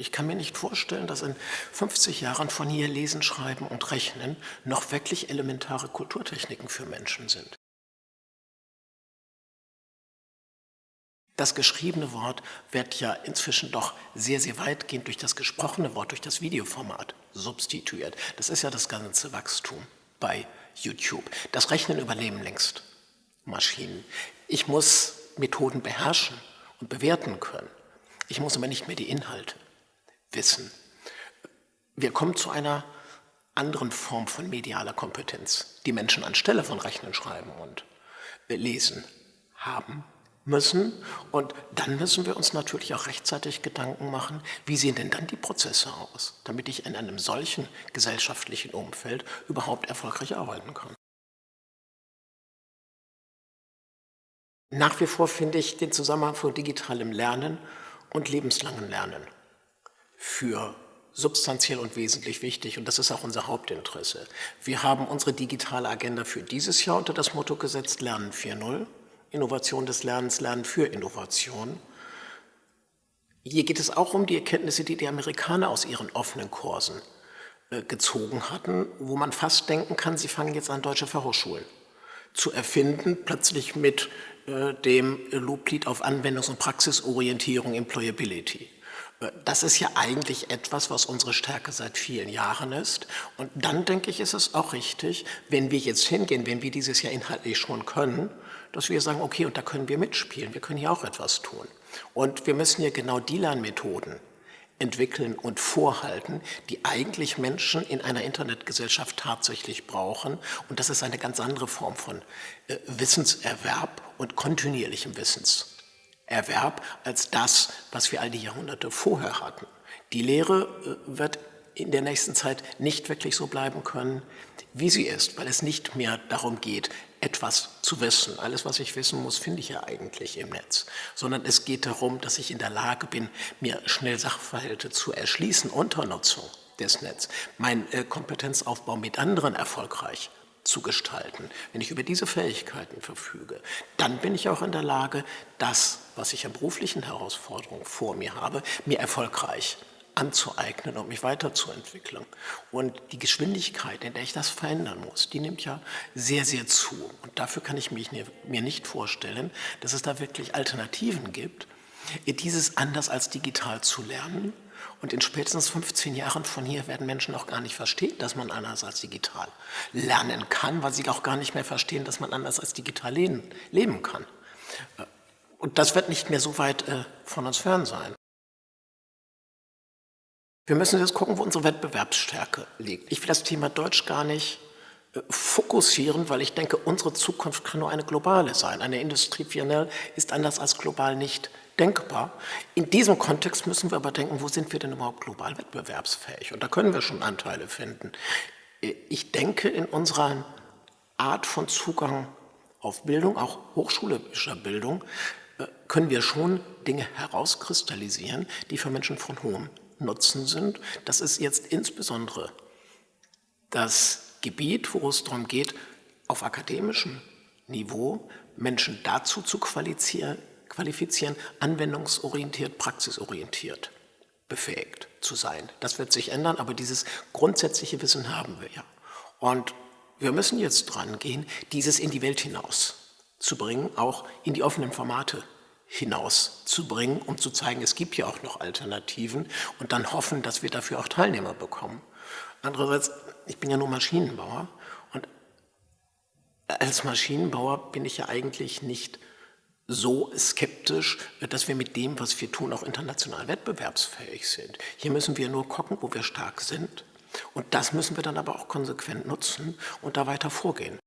Ich kann mir nicht vorstellen, dass in 50 Jahren von hier Lesen, Schreiben und Rechnen noch wirklich elementare Kulturtechniken für Menschen sind. Das geschriebene Wort wird ja inzwischen doch sehr, sehr weitgehend durch das gesprochene Wort, durch das Videoformat substituiert. Das ist ja das ganze Wachstum bei YouTube. Das Rechnen überleben längst Maschinen. Ich muss Methoden beherrschen und bewerten können. Ich muss aber nicht mehr die Inhalte wissen. Wir kommen zu einer anderen Form von medialer Kompetenz, die Menschen anstelle von Rechnen, Schreiben und Lesen haben müssen. Und dann müssen wir uns natürlich auch rechtzeitig Gedanken machen, wie sehen denn dann die Prozesse aus, damit ich in einem solchen gesellschaftlichen Umfeld überhaupt erfolgreich arbeiten kann. Nach wie vor finde ich den Zusammenhang von digitalem Lernen und lebenslangem Lernen für substanziell und wesentlich wichtig und das ist auch unser Hauptinteresse. Wir haben unsere digitale Agenda für dieses Jahr unter das Motto gesetzt Lernen 4.0 Innovation des Lernens, Lernen für Innovation. Hier geht es auch um die Erkenntnisse, die die Amerikaner aus ihren offenen Kursen äh, gezogen hatten, wo man fast denken kann, sie fangen jetzt an, deutsche Fachhochschulen zu erfinden, plötzlich mit äh, dem Loblied auf Anwendungs- und Praxisorientierung, Employability. Das ist ja eigentlich etwas, was unsere Stärke seit vielen Jahren ist. Und dann denke ich, ist es auch richtig, wenn wir jetzt hingehen, wenn wir dieses Jahr inhaltlich schon können, dass wir sagen, okay, und da können wir mitspielen, wir können hier auch etwas tun. Und wir müssen hier genau die Lernmethoden entwickeln und vorhalten, die eigentlich Menschen in einer Internetgesellschaft tatsächlich brauchen. Und das ist eine ganz andere Form von äh, Wissenserwerb und kontinuierlichem Wissenserwerb als das, was wir all die Jahrhunderte vorher hatten. Die Lehre äh, wird in der nächsten Zeit nicht wirklich so bleiben können, wie sie ist, weil es nicht mehr darum geht, etwas zu wissen. Alles, was ich wissen muss, finde ich ja eigentlich im Netz. Sondern es geht darum, dass ich in der Lage bin, mir schnell Sachverhalte zu erschließen unter Nutzung des Netzes, meinen äh, Kompetenzaufbau mit anderen erfolgreich zu gestalten. Wenn ich über diese Fähigkeiten verfüge, dann bin ich auch in der Lage, das, was ich an beruflichen Herausforderungen vor mir habe, mir erfolgreich anzueignen und mich weiterzuentwickeln. Und die Geschwindigkeit, in der ich das verändern muss, die nimmt ja sehr, sehr zu. Und dafür kann ich mich, mir nicht vorstellen, dass es da wirklich Alternativen gibt, dieses anders als digital zu lernen. Und in spätestens 15 Jahren von hier werden Menschen auch gar nicht verstehen, dass man anders als digital lernen kann, weil sie auch gar nicht mehr verstehen, dass man anders als digital leben, leben kann. Und das wird nicht mehr so weit äh, von uns fern sein. Wir müssen jetzt gucken, wo unsere Wettbewerbsstärke liegt. Ich will das Thema Deutsch gar nicht äh, fokussieren, weil ich denke, unsere Zukunft kann nur eine globale sein. Eine Industrie 4.0 ist anders als global nicht denkbar. In diesem Kontext müssen wir aber denken, wo sind wir denn überhaupt global wettbewerbsfähig? Und da können wir schon Anteile finden. Äh, ich denke, in unserer Art von Zugang auf Bildung, auch hochschulischer Bildung, können wir schon Dinge herauskristallisieren, die für Menschen von hohem Nutzen sind. Das ist jetzt insbesondere das Gebiet, wo es darum geht, auf akademischem Niveau Menschen dazu zu qualifizieren, anwendungsorientiert, praxisorientiert befähigt zu sein. Das wird sich ändern, aber dieses grundsätzliche Wissen haben wir ja. Und wir müssen jetzt dran gehen, dieses in die Welt hinaus zu bringen, auch in die offenen Formate hinauszubringen, um zu zeigen, es gibt ja auch noch Alternativen und dann hoffen, dass wir dafür auch Teilnehmer bekommen. Andererseits, ich bin ja nur Maschinenbauer und als Maschinenbauer bin ich ja eigentlich nicht so skeptisch, dass wir mit dem, was wir tun, auch international wettbewerbsfähig sind. Hier müssen wir nur gucken, wo wir stark sind und das müssen wir dann aber auch konsequent nutzen und da weiter vorgehen.